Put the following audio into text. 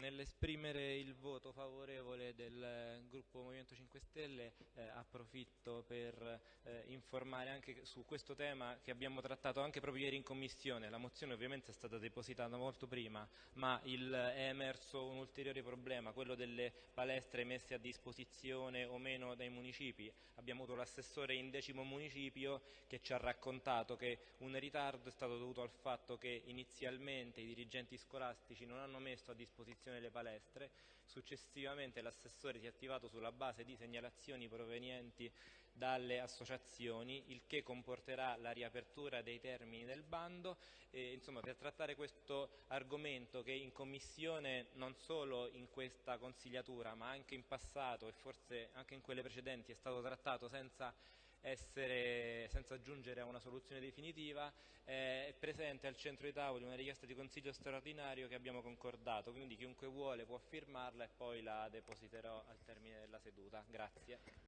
Nell'esprimere il voto favorevole del gruppo Movimento 5 Stelle eh, approfitto per eh, informare anche su questo tema che abbiamo trattato anche proprio ieri in commissione. La mozione ovviamente è stata depositata molto prima, ma il, è emerso un ulteriore problema, quello delle palestre messe a disposizione o meno dai municipi. Abbiamo avuto l'assessore in decimo municipio che ci ha raccontato che un ritardo è stato dovuto al fatto che inizialmente i dirigenti scolastici non hanno messo a disposizione gestione delle palestre. Successivamente l'assessore si è attivato sulla base di segnalazioni provenienti dalle associazioni, il che comporterà la riapertura dei termini del bando. E, insomma, per trattare questo argomento che in commissione, non solo in questa consigliatura, ma anche in passato e forse anche in quelle precedenti, è stato trattato senza essere, senza giungere a una soluzione definitiva, eh, è presente al centro dei tavoli una richiesta di consiglio straordinario che abbiamo concordato, quindi chiunque vuole può firmarla e poi la depositerò al termine della seduta. Grazie.